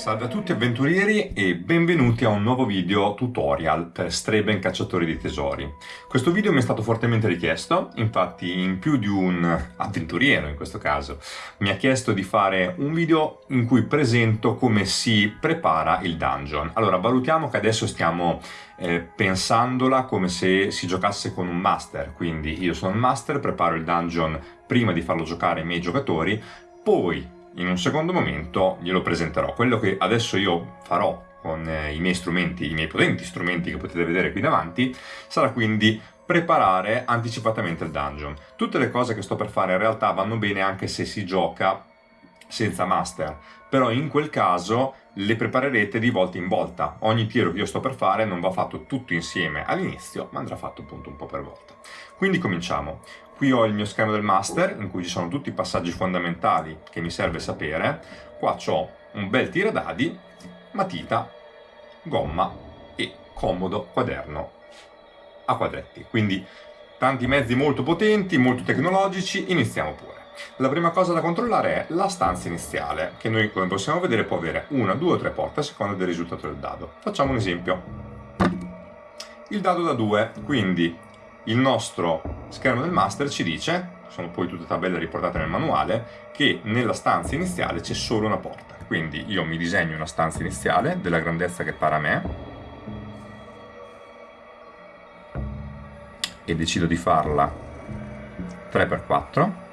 Salve a tutti avventurieri e benvenuti a un nuovo video tutorial per Streben Cacciatori di Tesori. Questo video mi è stato fortemente richiesto, infatti in più di un avventuriero in questo caso mi ha chiesto di fare un video in cui presento come si prepara il dungeon. Allora valutiamo che adesso stiamo eh, pensandola come se si giocasse con un master, quindi io sono il master, preparo il dungeon prima di farlo giocare ai miei giocatori, poi in un secondo momento glielo presenterò. Quello che adesso io farò con eh, i miei strumenti, i miei potenti strumenti che potete vedere qui davanti, sarà quindi preparare anticipatamente il dungeon. Tutte le cose che sto per fare in realtà vanno bene anche se si gioca senza master, però in quel caso le preparerete di volta in volta. Ogni tiro che io sto per fare non va fatto tutto insieme all'inizio, ma andrà fatto appunto un po' per volta. Quindi cominciamo. Qui ho il mio schermo del master, in cui ci sono tutti i passaggi fondamentali che mi serve sapere. Qua ho un bel tiradadi, matita, gomma e comodo quaderno a quadretti. Quindi tanti mezzi molto potenti, molto tecnologici, iniziamo pure. La prima cosa da controllare è la stanza iniziale, che noi come possiamo vedere può avere una, due o tre porte a seconda del risultato del dado. Facciamo un esempio. Il dado da 2, quindi il nostro schermo del master ci dice, sono poi tutte tabelle riportate nel manuale, che nella stanza iniziale c'è solo una porta. Quindi io mi disegno una stanza iniziale della grandezza che pare a me e decido di farla 3x4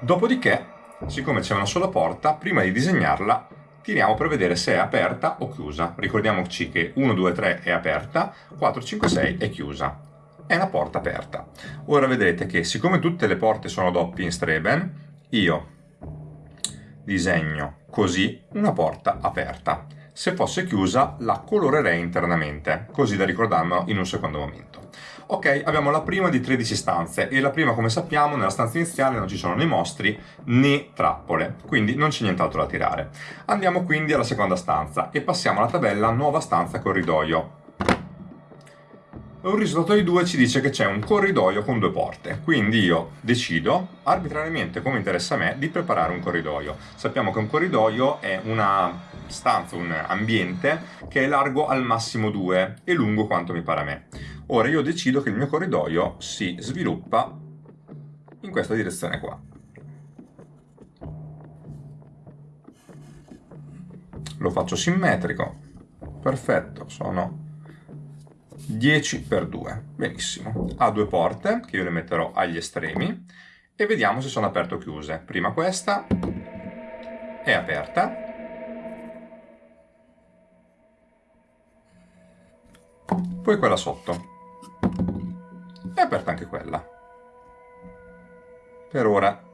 Dopodiché, siccome c'è una sola porta, prima di disegnarla tiriamo per vedere se è aperta o chiusa. Ricordiamoci che 1, 2, 3 è aperta, 4, 5, 6 è chiusa. È una porta aperta. Ora vedrete che siccome tutte le porte sono doppie in Streben, io disegno così una porta aperta. Se fosse chiusa la colorerei internamente, così da ricordarmelo in un secondo momento. Ok, abbiamo la prima di 13 stanze e la prima, come sappiamo, nella stanza iniziale non ci sono né mostri né trappole, quindi non c'è nient'altro da tirare. Andiamo quindi alla seconda stanza e passiamo alla tabella nuova stanza corridoio. Un risultato di 2 ci dice che c'è un corridoio con due porte, quindi io decido, arbitrariamente come interessa a me, di preparare un corridoio. Sappiamo che un corridoio è una stanza, un ambiente che è largo al massimo 2 e lungo quanto mi pare a me. Ora io decido che il mio corridoio si sviluppa in questa direzione qua. Lo faccio simmetrico, perfetto, sono 10 per 2, benissimo. Ha due porte che io le metterò agli estremi e vediamo se sono aperte o chiuse. Prima questa è aperta, poi quella sotto è aperta anche quella. Per ora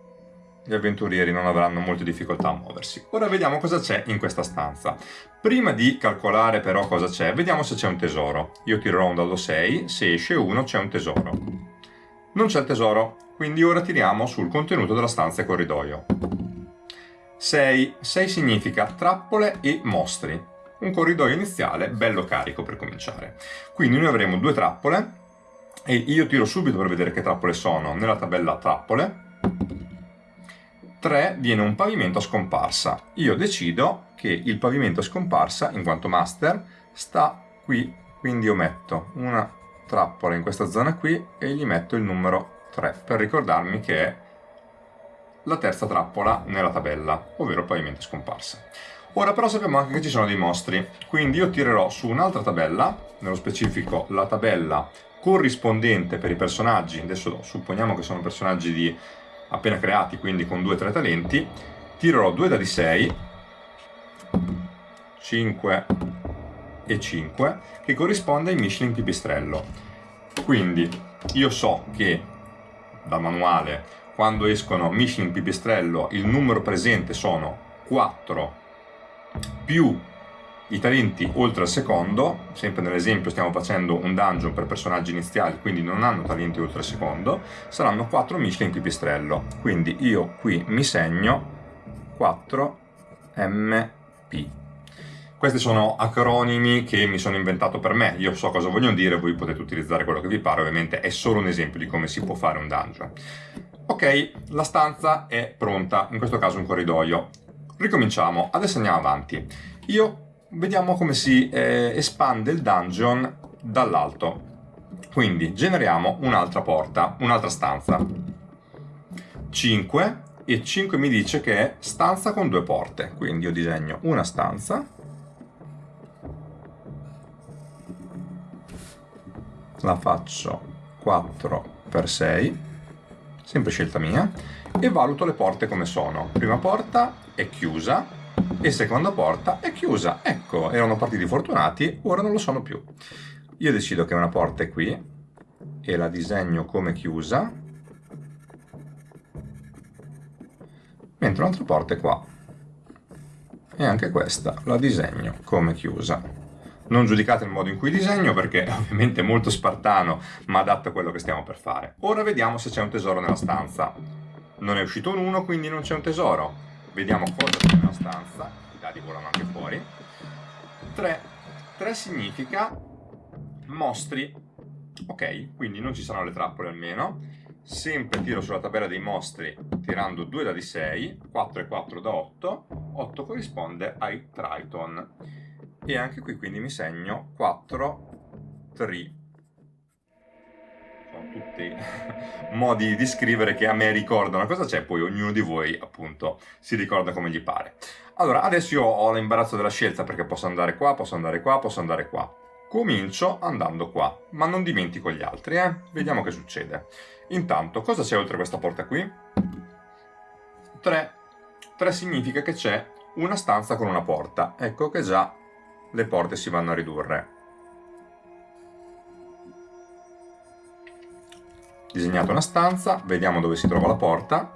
gli avventurieri non avranno molte difficoltà a muoversi. Ora vediamo cosa c'è in questa stanza. Prima di calcolare però cosa c'è, vediamo se c'è un tesoro. Io tirerò un dado 6, se esce 1 c'è un tesoro. Non c'è il tesoro, quindi ora tiriamo sul contenuto della stanza e corridoio. 6. 6 significa trappole e mostri. Un corridoio iniziale bello carico per cominciare. Quindi noi avremo due trappole, e io tiro subito per vedere che trappole sono nella tabella trappole 3 viene un pavimento a scomparsa. Io decido che il pavimento a scomparsa in quanto master sta qui. Quindi io metto una trappola in questa zona qui e gli metto il numero 3 per ricordarmi che è la terza trappola nella tabella ovvero il pavimento a scomparsa. Ora però sappiamo anche che ci sono dei mostri, quindi io tirerò su un'altra tabella, nello specifico la tabella corrispondente per i personaggi, adesso supponiamo che sono personaggi di appena creati, quindi con 2-3 talenti, tirerò 2 dadi 6, 5 e 5, che corrisponde ai Michelin pipistrello. Quindi io so che dal manuale, quando escono Michelin pipistrello, il numero presente sono 4 più i talenti oltre al secondo, sempre nell'esempio stiamo facendo un dungeon per personaggi iniziali, quindi non hanno talenti oltre il secondo, saranno 4 Michelin pipistrello. Quindi io qui mi segno 4MP. Questi sono acronimi che mi sono inventato per me, io so cosa vogliono dire, voi potete utilizzare quello che vi pare, ovviamente è solo un esempio di come si può fare un dungeon. Ok, la stanza è pronta, in questo caso un corridoio ricominciamo, adesso andiamo avanti. Io vediamo come si eh, espande il dungeon dall'alto. Quindi generiamo un'altra porta, un'altra stanza. 5 e 5 mi dice che è stanza con due porte. Quindi io disegno una stanza. La faccio 4 x 6, sempre scelta mia, e valuto le porte come sono. Prima porta è chiusa e seconda porta è chiusa. Ecco, erano partiti fortunati, ora non lo sono più. Io decido che una porta è qui e la disegno come chiusa, mentre un'altra porta è qua. E anche questa la disegno come chiusa. Non giudicate il modo in cui disegno perché ovviamente è molto spartano ma adatto a quello che stiamo per fare. Ora vediamo se c'è un tesoro nella stanza. Non è uscito un 1 quindi non c'è un tesoro. Vediamo cosa c'è nella stanza. I dadi volano anche fuori. 3. 3 significa mostri. Ok, quindi non ci saranno le trappole almeno. Sempre tiro sulla tabella dei mostri tirando 2 dadi 6, 4 e 4 da 8. 8 corrisponde ai Triton. E anche qui quindi mi segno 4 3 sono tutti modi di scrivere che a me ricordano cosa c'è, poi ognuno di voi appunto si ricorda come gli pare. Allora, adesso io ho l'imbarazzo della scelta perché posso andare qua, posso andare qua, posso andare qua. Comincio andando qua, ma non dimentico gli altri, eh? Vediamo che succede. Intanto, cosa c'è oltre questa porta qui? 3. 3 significa che c'è una stanza con una porta. Ecco che già le porte si vanno a ridurre. Disegnato una stanza, vediamo dove si trova la porta,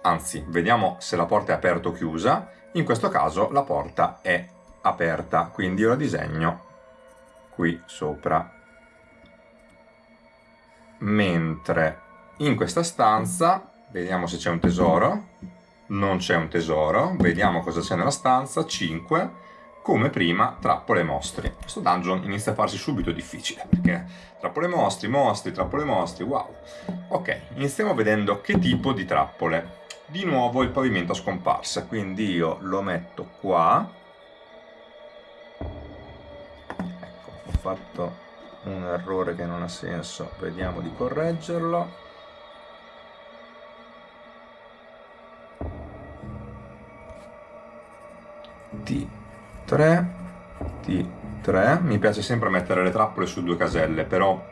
anzi, vediamo se la porta è aperta o chiusa. In questo caso la porta è aperta, quindi io la disegno qui sopra. Mentre in questa stanza, vediamo se c'è un tesoro, non c'è un tesoro, vediamo cosa c'è nella stanza, 5, come prima trappole e mostri. Questo dungeon inizia a farsi subito difficile, perché trappole mostri, mostri, trappole mostri, wow. Ok, iniziamo vedendo che tipo di trappole. Di nuovo il pavimento a scomparsa, quindi io lo metto qua. Ecco, ho fatto un errore che non ha senso, vediamo di correggerlo. Di 3 T3 mi piace sempre mettere le trappole su due caselle però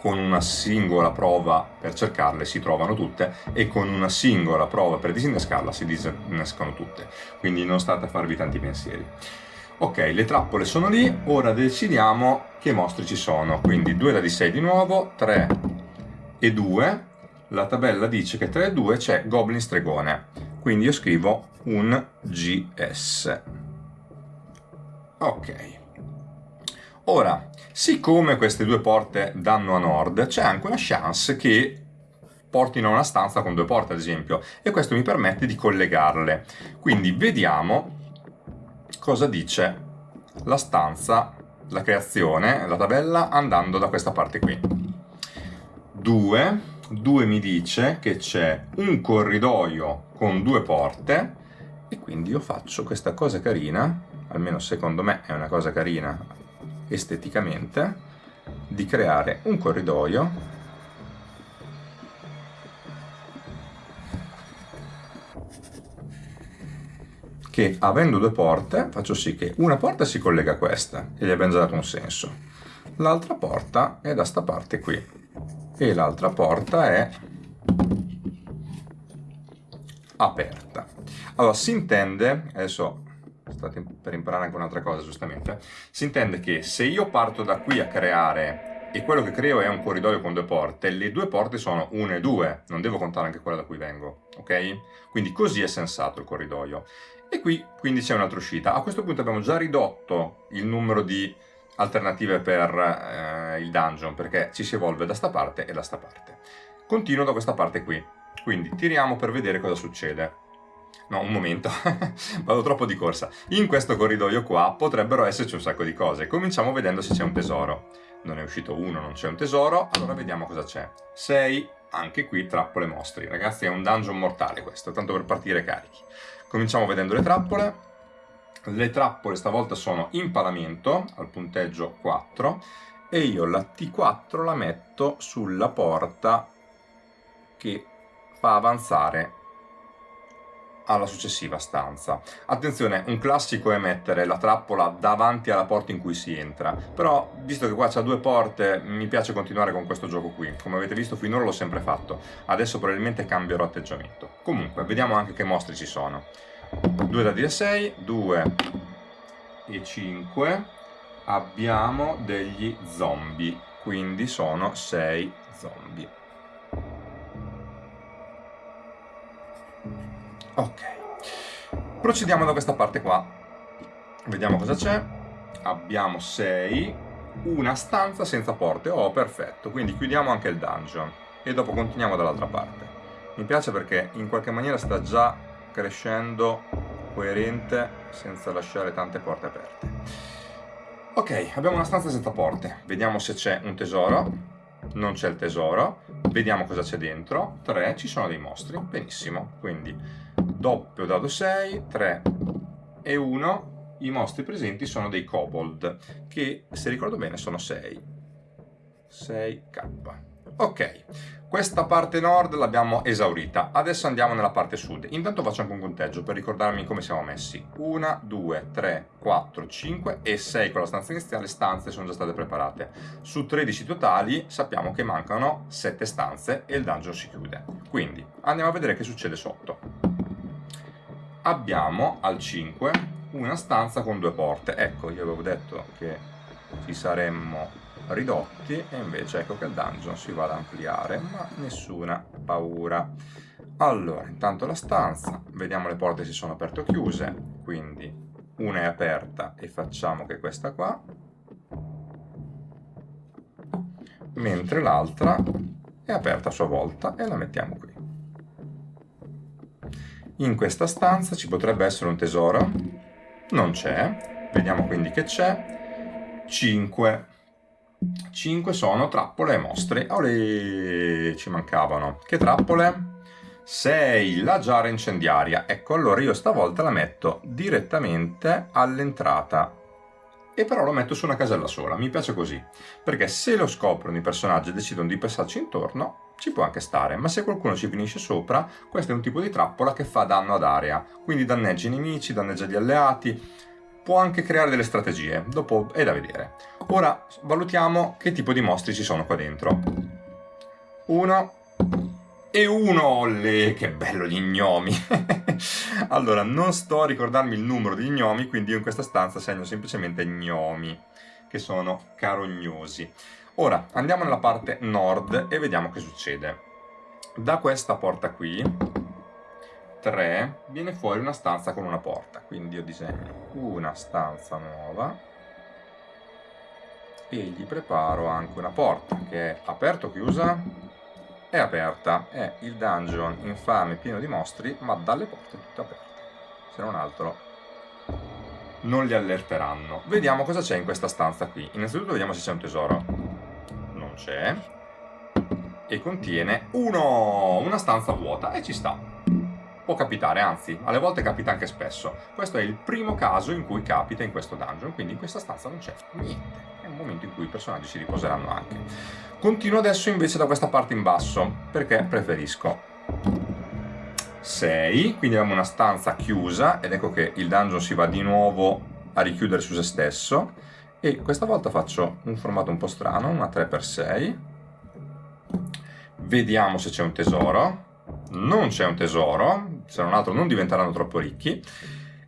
con una singola prova per cercarle si trovano tutte e con una singola prova per disinnescarla si disinnescano tutte. Quindi non state a farvi tanti pensieri. Ok le trappole sono lì. Ora decidiamo che mostri ci sono. Quindi 2 da di 6 di nuovo 3 e 2 la tabella dice che 3 e 2 c'è Goblin Stregone. Quindi io scrivo un GS Ok. Ora, siccome queste due porte danno a nord, c'è anche una chance che portino a una stanza con due porte, ad esempio, e questo mi permette di collegarle. Quindi vediamo cosa dice la stanza, la creazione, la tabella, andando da questa parte qui. 2, 2 mi dice che c'è un corridoio con due porte, e quindi io faccio questa cosa carina almeno secondo me è una cosa carina esteticamente, di creare un corridoio che avendo due porte faccio sì che una porta si collega a questa e gli abbiamo già dato un senso. L'altra porta è da sta parte qui e l'altra porta è aperta. Allora si intende adesso state per imparare anche un'altra cosa giustamente, si intende che se io parto da qui a creare e quello che creo è un corridoio con due porte, le due porte sono 1 e 2, non devo contare anche quella da cui vengo, ok? Quindi così è sensato il corridoio. E qui quindi c'è un'altra uscita. A questo punto abbiamo già ridotto il numero di alternative per eh, il dungeon, perché ci si evolve da sta parte e da sta parte. Continuo da questa parte qui, quindi tiriamo per vedere cosa succede. No, un momento, vado troppo di corsa. In questo corridoio qua potrebbero esserci un sacco di cose. Cominciamo vedendo se c'è un tesoro. Non è uscito uno, non c'è un tesoro, allora vediamo cosa c'è. 6, anche qui trappole mostri. Ragazzi è un dungeon mortale questo, tanto per partire carichi. Cominciamo vedendo le trappole. Le trappole stavolta sono in palamento, al punteggio 4, e io la T4 la metto sulla porta che fa avanzare alla successiva stanza. Attenzione, un classico è mettere la trappola davanti alla porta in cui si entra, però visto che qua c'ha due porte mi piace continuare con questo gioco qui, come avete visto finora l'ho sempre fatto, adesso probabilmente cambierò atteggiamento. Comunque, vediamo anche che mostri ci sono. 2 dadi da 6, 2 e 5, abbiamo degli zombie, quindi sono 6 zombie. Ok, procediamo da questa parte qua. Vediamo cosa c'è. Abbiamo 6, una stanza senza porte. Oh, perfetto. Quindi chiudiamo anche il dungeon e dopo continuiamo dall'altra parte. Mi piace perché in qualche maniera sta già crescendo coerente senza lasciare tante porte aperte. Ok, abbiamo una stanza senza porte. Vediamo se c'è un tesoro. Non c'è il tesoro. Vediamo cosa c'è dentro. 3, ci sono dei mostri. Benissimo. Quindi doppio dado 6, 3 e 1, i mostri presenti sono dei kobold, che se ricordo bene sono 6. 6k. Ok, questa parte nord l'abbiamo esaurita, adesso andiamo nella parte sud. Intanto faccio anche un conteggio per ricordarmi come siamo messi. 1, 2, 3, 4, 5 e 6 con la stanza iniziale, stanze sono già state preparate. Su 13 totali sappiamo che mancano 7 stanze e il dungeon si chiude. Quindi andiamo a vedere che succede sotto abbiamo al 5 una stanza con due porte. Ecco, io avevo detto che ci saremmo ridotti e invece ecco che il dungeon si va ad ampliare, ma nessuna paura. Allora, intanto la stanza, vediamo le porte si sono aperte o chiuse, quindi una è aperta e facciamo che questa qua, mentre l'altra è aperta a sua volta e la mettiamo qui. In questa stanza ci potrebbe essere un tesoro, non c'è, vediamo quindi che c'è, 5. 5 sono trappole e mostri, Olè, ci mancavano. Che trappole? 6, la giara incendiaria. Ecco, allora io stavolta la metto direttamente all'entrata e però lo metto su una casella sola, mi piace così, perché se lo scoprono i personaggi e decidono di passarci intorno, ci può anche stare, ma se qualcuno ci finisce sopra, questo è un tipo di trappola che fa danno ad area, quindi danneggia i nemici, danneggia gli alleati, può anche creare delle strategie, dopo è da vedere. Ora valutiamo che tipo di mostri ci sono qua dentro. Uno e uno, le, che bello gli gnomi! allora, non sto a ricordarmi il numero di gnomi, quindi io in questa stanza segno semplicemente gnomi, che sono carognosi. Ora andiamo nella parte nord e vediamo che succede. Da questa porta qui, 3, viene fuori una stanza con una porta. Quindi io disegno una stanza nuova e gli preparo anche una porta che è aperta o chiusa? È aperta, è il dungeon infame pieno di mostri ma dalle porte tutte aperte. Se non altro non li allerteranno. Vediamo cosa c'è in questa stanza qui. Innanzitutto vediamo se c'è un tesoro c'è e contiene uno, una stanza vuota e ci sta. Può capitare, anzi, alle volte capita anche spesso. Questo è il primo caso in cui capita in questo dungeon, quindi in questa stanza non c'è niente. È un momento in cui i personaggi si riposeranno anche. Continuo adesso invece da questa parte in basso, perché preferisco 6, quindi abbiamo una stanza chiusa, ed ecco che il dungeon si va di nuovo a richiudere su se stesso, e questa volta faccio un formato un po' strano, una 3x6 vediamo se c'è un tesoro. Non c'è un tesoro se non altro non diventeranno troppo ricchi.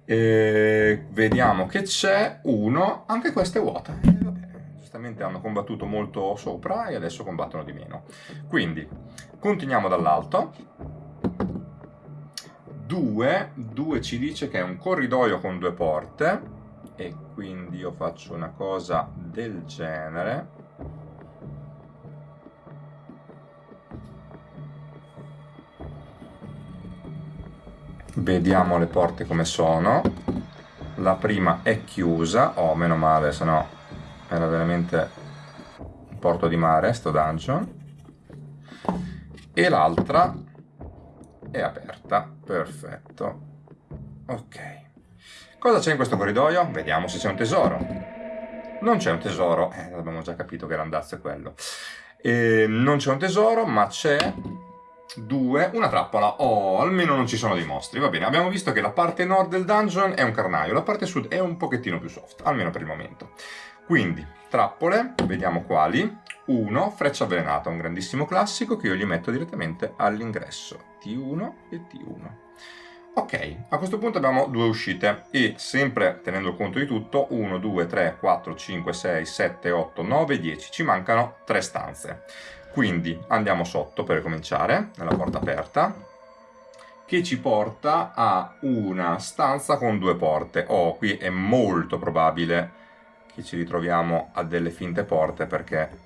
E vediamo che c'è uno anche questa è vuota eh, giustamente hanno combattuto molto sopra e adesso combattono di meno. Quindi continuiamo dall'alto. 2 2 ci dice che è un corridoio con due porte e quindi io faccio una cosa del genere. Vediamo le porte come sono. La prima è chiusa. Oh meno male se no era veramente un porto di mare sto dungeon. E l'altra è aperta. Perfetto. Ok. Cosa c'è in questo corridoio? Vediamo se c'è un tesoro. Non c'è un tesoro, eh, abbiamo già capito che l'andazzo è quello. E non c'è un tesoro, ma c'è due, una trappola. Oh, almeno non ci sono dei mostri. Va bene, abbiamo visto che la parte nord del dungeon è un carnaio, la parte sud è un pochettino più soft, almeno per il momento. Quindi, trappole, vediamo quali. Uno, freccia avvelenata, un grandissimo classico che io gli metto direttamente all'ingresso. T1 e T1. Ok, a questo punto abbiamo due uscite e sempre tenendo conto di tutto 1, 2, 3, 4, 5, 6, 7, 8, 9, 10, ci mancano tre stanze. Quindi andiamo sotto per cominciare, nella porta aperta, che ci porta a una stanza con due porte. Oh, qui è molto probabile che ci ritroviamo a delle finte porte perché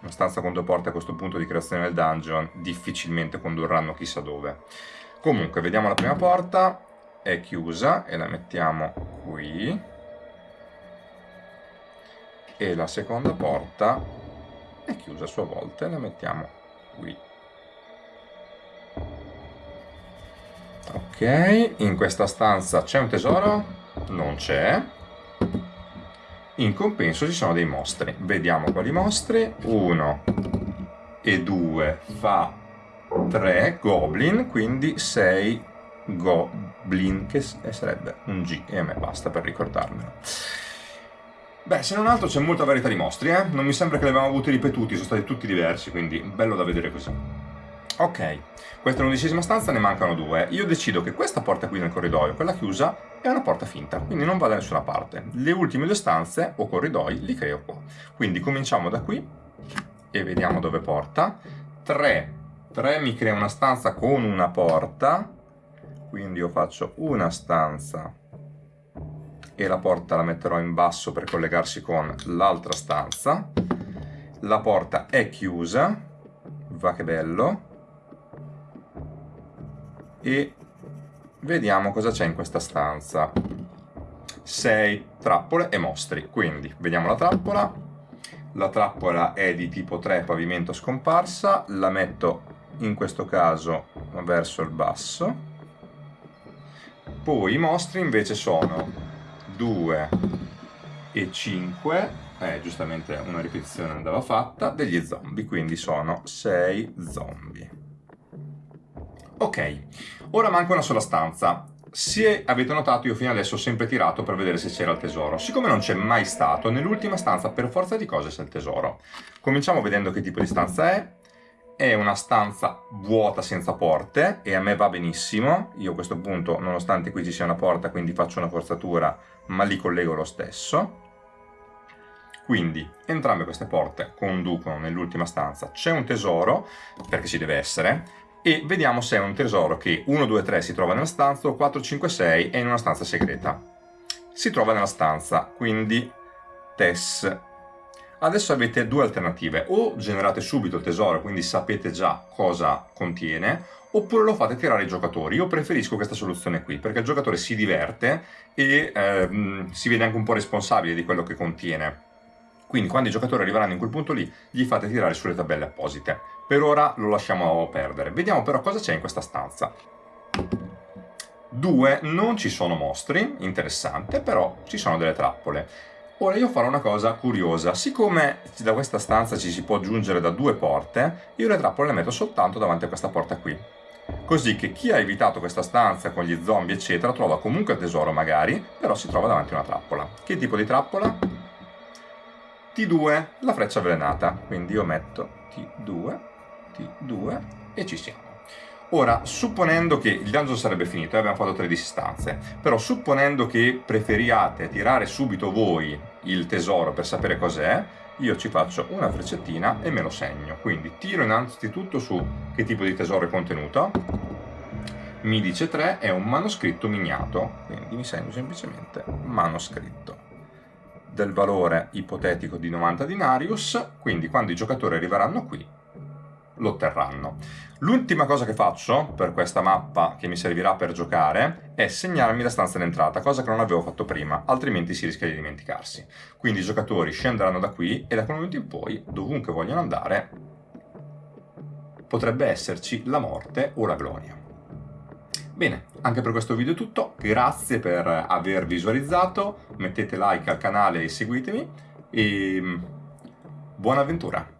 una stanza con due porte a questo punto di creazione del dungeon difficilmente condurranno chissà dove. Comunque, vediamo la prima porta, è chiusa e la mettiamo qui. E la seconda porta è chiusa a sua volta e la mettiamo qui. Ok, in questa stanza c'è un tesoro? Non c'è. In compenso ci sono dei mostri. Vediamo quali mostri. Uno e due fa 3 goblin, quindi 6 goblin, che sarebbe un G, e a me basta per ricordarmelo. Beh, se non altro c'è molta varietà di mostri, eh? Non mi sembra che li abbiamo avuti ripetuti, sono stati tutti diversi, quindi bello da vedere così. Ok, questa è l'undicesima stanza, ne mancano due. Io decido che questa porta qui nel corridoio, quella chiusa, è una porta finta, quindi non va da nessuna parte. Le ultime due stanze, o corridoi, li creo qua. Quindi cominciamo da qui, e vediamo dove porta. 3 3 mi crea una stanza con una porta, quindi io faccio una stanza e la porta la metterò in basso per collegarsi con l'altra stanza. La porta è chiusa, va che bello, e vediamo cosa c'è in questa stanza. 6 trappole e mostri, quindi vediamo la trappola, la trappola è di tipo 3 pavimento scomparsa, la metto in questo caso verso il basso. Poi i mostri invece sono 2 e 5 eh, giustamente una ripetizione andava fatta. Degli zombie quindi sono 6 zombie. Ok ora manca una sola stanza. Se avete notato io fino adesso ho sempre tirato per vedere se c'era il tesoro. Siccome non c'è mai stato nell'ultima stanza per forza di cose c'è il tesoro. Cominciamo vedendo che tipo di stanza è è una stanza vuota senza porte e a me va benissimo, io a questo punto nonostante qui ci sia una porta quindi faccio una forzatura ma li collego lo stesso. Quindi entrambe queste porte conducono nell'ultima stanza, c'è un tesoro perché ci deve essere e vediamo se è un tesoro che 1, 2, 3 si trova nella stanza o 4, 5, 6 è in una stanza segreta. Si trova nella stanza, quindi Tess Adesso avete due alternative, o generate subito il tesoro, quindi sapete già cosa contiene, oppure lo fate tirare i giocatori. Io preferisco questa soluzione qui, perché il giocatore si diverte e ehm, si vede anche un po' responsabile di quello che contiene. Quindi quando i giocatori arriveranno in quel punto lì, gli fate tirare sulle tabelle apposite. Per ora lo lasciamo perdere. Vediamo però cosa c'è in questa stanza. Due, non ci sono mostri, interessante, però ci sono delle trappole. Ora io farò una cosa curiosa, siccome da questa stanza ci si può giungere da due porte, io le trappole le metto soltanto davanti a questa porta qui. Così che chi ha evitato questa stanza con gli zombie eccetera trova comunque il tesoro magari, però si trova davanti a una trappola. Che tipo di trappola? T2, la freccia avvelenata, quindi io metto T2, T2 e ci siamo. Ora, supponendo che il dungeon sarebbe finito, eh, abbiamo fatto 13 stanze, però supponendo che preferiate tirare subito voi il tesoro per sapere cos'è, io ci faccio una freccettina e me lo segno. Quindi tiro innanzitutto su che tipo di tesoro è contenuto. Mi dice 3, è un manoscritto miniato, quindi mi segno semplicemente manoscritto del valore ipotetico di 90 dinarius, quindi quando i giocatori arriveranno qui lo. L'ultima cosa che faccio per questa mappa che mi servirà per giocare è segnarmi la stanza d'entrata, cosa che non avevo fatto prima, altrimenti si rischia di dimenticarsi. Quindi i giocatori scenderanno da qui e da quel momento in poi, dovunque vogliono andare, potrebbe esserci la morte o la gloria. Bene, anche per questo video è tutto, grazie per aver visualizzato, mettete like al canale e seguitemi e buona avventura!